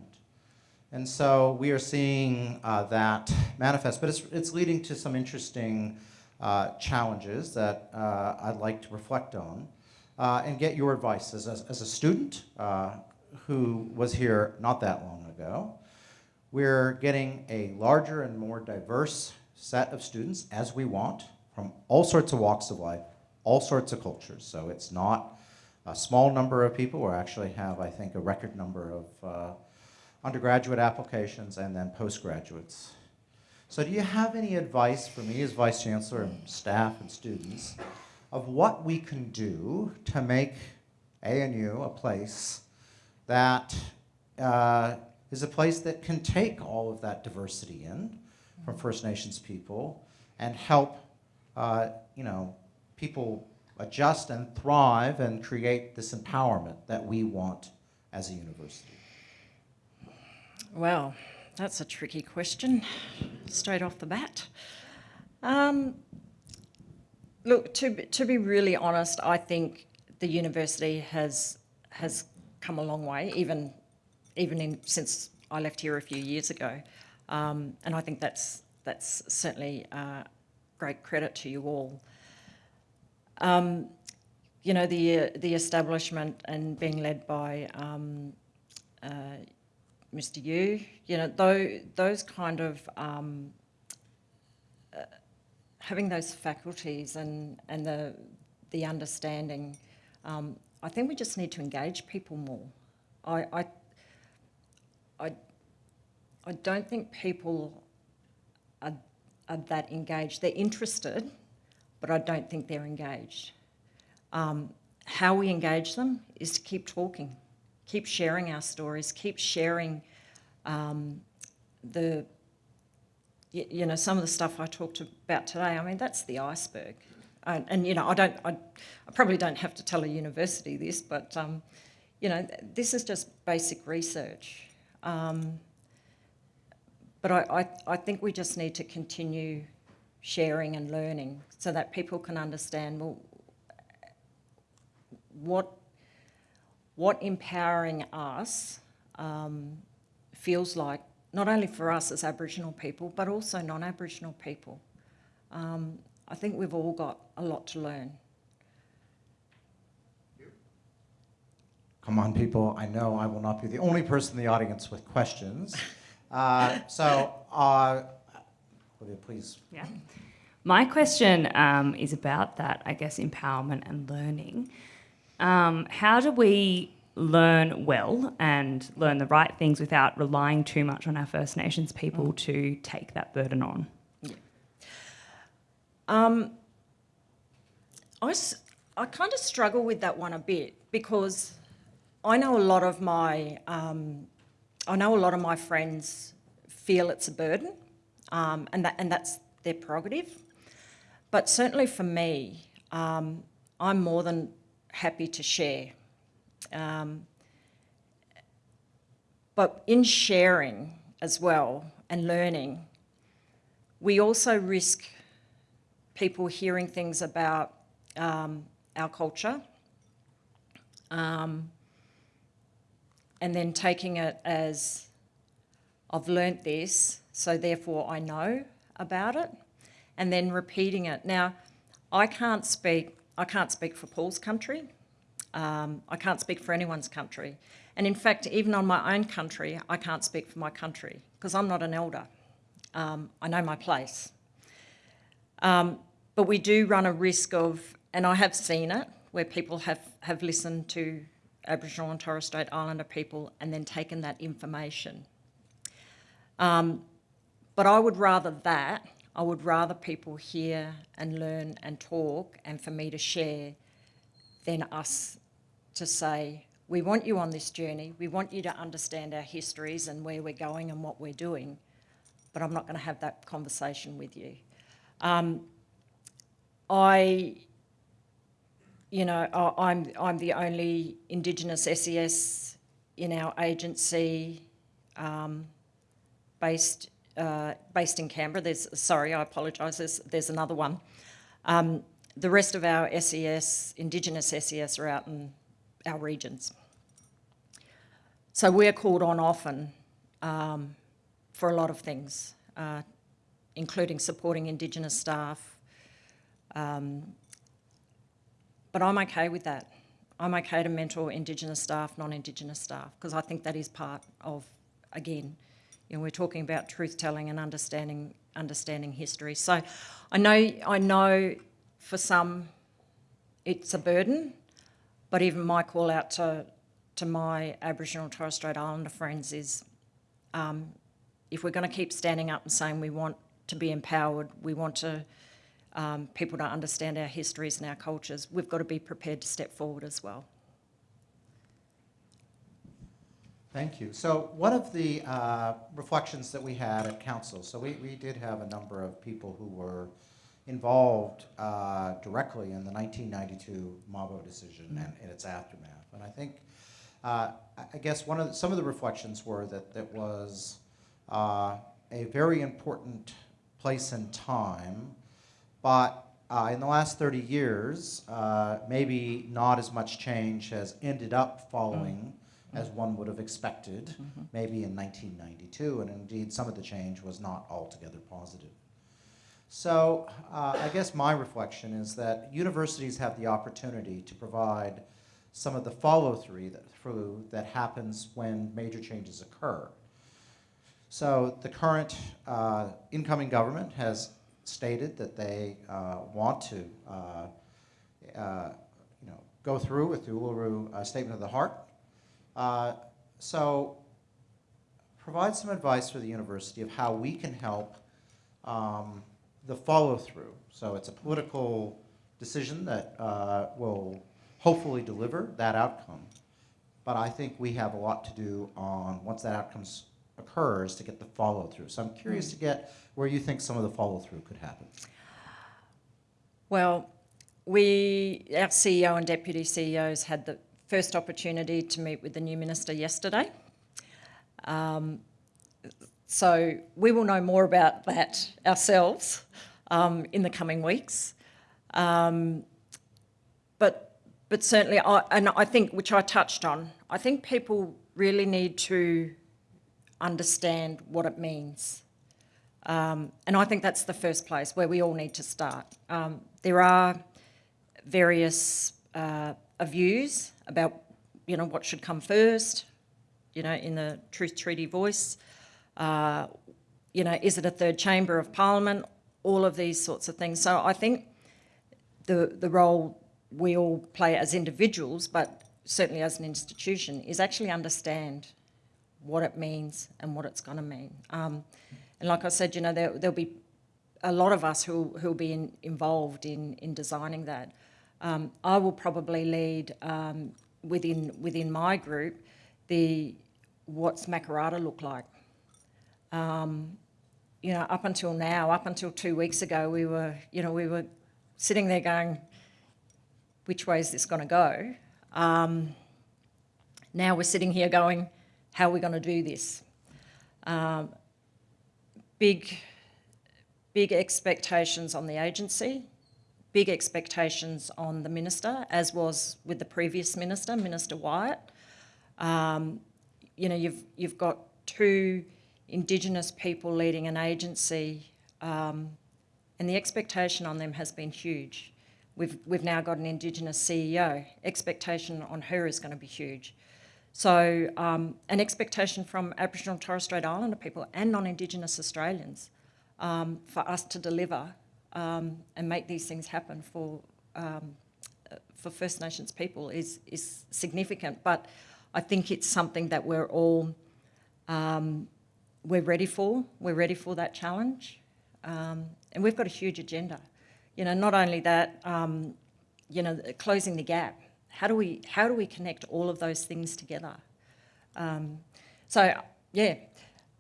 S4: And so we are seeing uh, that manifest, but it's, it's leading to some interesting uh, challenges that uh, I'd like to reflect on uh, and get your advice as a, as a student uh, who was here not that long ago. We're getting a larger and more diverse set of students as we want from all sorts of walks of life, all sorts of cultures. So it's not a small number of people. We actually have, I think, a record number of uh, undergraduate applications and then postgraduates. So do you have any advice for me as Vice Chancellor and staff and students of what we can do to make ANU a place that uh, is a place that can take all of that diversity in from First Nations people and help, uh, you know, people adjust and thrive and create this empowerment that we want as a university?
S3: Well, that's a tricky question, straight off the bat. Um, look, to, to be really honest, I think the university has, has come a long way, even, even in, since I left here a few years ago. Um, and I think that's, that's certainly uh, great credit to you all. Um, you know, the, the establishment and being led by um, uh, Mr. Yu, you know, those, those kind of, um, uh, having those faculties and, and the, the understanding, um, I think we just need to engage people more. I, I, I, I don't think people are, are that engaged. They're interested, but I don't think they're engaged. Um, how we engage them is to keep talking, keep sharing our stories, keep sharing um, the, you, you, know, some of the stuff I talked about today. I mean, that's the iceberg. And, and you know, I don't, I, I, probably don't have to tell a university this, but um, you know, this is just basic research. Um, but I, I, I think we just need to continue sharing and learning so that people can understand, well, what, what empowering us um, feels like, not only for us as Aboriginal people, but also non-Aboriginal people. Um, I think we've all got a lot to learn.
S4: Come on, people. I know I will not be the only person in the audience with questions. Uh, so, uh, please.
S5: Yeah. My question um, is about that, I guess, empowerment and learning. Um, how do we learn well and learn the right things without relying too much on our First Nations people mm. to take that burden on?
S3: Um, I, I kind of struggle with that one a bit because I know a lot of my um, I know a lot of my friends feel it's a burden, um, and that and that's their prerogative. But certainly for me, um, I'm more than happy to share. Um, but in sharing as well and learning, we also risk people hearing things about um, our culture um, and then taking it as I've learnt this, so therefore I know about it, and then repeating it. Now, I can't speak. I can't speak for Paul's country. Um, I can't speak for anyone's country, and in fact, even on my own country, I can't speak for my country because I'm not an elder. Um, I know my place. Um, but we do run a risk of, and I have seen it, where people have, have listened to Aboriginal and Torres Strait Islander people and then taken that information. Um, but I would rather that, I would rather people hear and learn and talk and for me to share than us to say, we want you on this journey, we want you to understand our histories and where we're going and what we're doing, but I'm not going to have that conversation with you. Um, I, you know, I'm, I'm the only Indigenous SES in our agency um, based, uh, based in Canberra. There's, sorry, I apologise, there's, there's another one. Um, the rest of our SES, Indigenous SES, are out in our regions. So we're called on often um, for a lot of things, uh, including supporting Indigenous staff. Um, but I'm okay with that. I'm okay to mentor Indigenous staff, non-Indigenous staff, because I think that is part of, again, you know, we're talking about truth telling and understanding understanding history. So I know I know for some it's a burden, but even my call out to to my Aboriginal and Torres Strait Islander friends is um, if we're going to keep standing up and saying we want to be empowered, we want to um, people to understand our histories and our cultures, we've got to be prepared to step forward as well.
S4: Thank you. So one of the uh, reflections that we had at council, so we, we did have a number of people who were involved uh, directly in the 1992 Mabo decision and, and its aftermath. And I think, uh, I- guess one of the, some of the reflections were that that was uh, a very important place and time, but uh, in the last 30 years, uh, maybe not as much change has ended up following as one would have expected, maybe in 1992, and indeed some of the change was not altogether positive. So uh, I guess my reflection is that universities have the opportunity to provide some of the follow-through that, through that happens when major changes occur. So the current uh, incoming government has stated that they uh, want to uh, uh, you know, go through with the Uluru Statement of the Heart. So provide some advice for the university of how we can help um, the follow-through. So it's a political decision that uh, will hopefully deliver that outcome. But I think we have a lot to do on, once that outcome occurs, to get the follow-through. So I'm curious to get where you think some of the follow-through could happen.
S3: Well, we, our CEO and deputy CEOs had the first opportunity to meet with the new minister yesterday. Um, so we will know more about that ourselves um, in the coming weeks. Um, but, but certainly, I, and I think, which I touched on, I think people really need to understand what it means. Um, and I think that's the first place where we all need to start. Um, there are various uh, views about, you know, what should come first, you know, in the Truth Treaty voice. Uh, you know, is it a third chamber of parliament? All of these sorts of things. So I think the, the role we all play as individuals, but certainly as an institution, is actually understand what it means and what it's going to mean. Um, and like I said, you know, there, there'll be a lot of us who who'll be in, involved in in designing that. Um, I will probably lead um, within within my group the what's Makarrata look like. Um, you know, up until now, up until two weeks ago, we were you know we were sitting there going, which way is this going to go? Um, now we're sitting here going, how are we going to do this? Um, big, big expectations on the agency, big expectations on the minister, as was with the previous minister, Minister Wyatt. Um, you know, you've, you've got two Indigenous people leading an agency, um, and the expectation on them has been huge. We've, we've now got an Indigenous CEO. Expectation on her is going to be huge. So, um, an expectation from Aboriginal and Torres Strait Islander people and non-Indigenous Australians um, for us to deliver um, and make these things happen for um, for First Nations people is is significant. But I think it's something that we're all um, we're ready for. We're ready for that challenge, um, and we've got a huge agenda. You know, not only that, you know, closing the gap. How do we how do we connect all of those things together? Um, so yeah,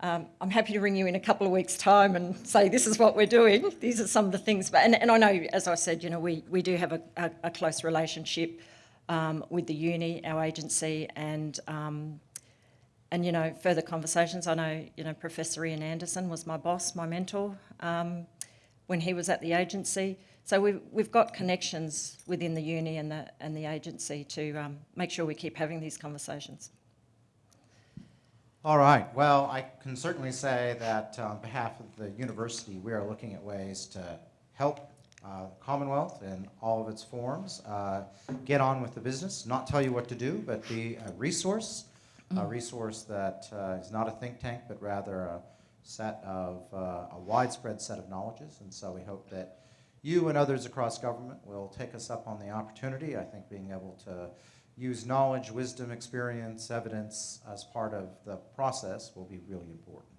S3: um, I'm happy to ring you in a couple of weeks' time and say this is what we're doing. These are some of the things. But and, and I know, as I said, you know, we we do have a, a, a close relationship um, with the uni, our agency, and um, and you know further conversations. I know you know Professor Ian Anderson was my boss, my mentor um, when he was at the agency. So we've, we've got connections within the uni and the, and the agency to um, make sure we keep having these conversations.
S4: All right. Well, I can certainly say that on behalf of the university, we are looking at ways to help uh, Commonwealth in all of its forms uh, get on with the business, not tell you what to do, but be a resource, a resource that uh, is not a think tank, but rather a set of uh, a widespread set of knowledges. And so we hope that you and others across government will take us up on the opportunity. I think being able to use knowledge, wisdom, experience, evidence as part of the process will be really important.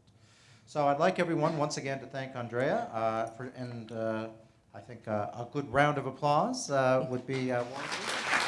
S4: So I'd like everyone once again to thank Andrea uh, for, and uh, I think uh, a good round of applause uh, would be uh, warranted.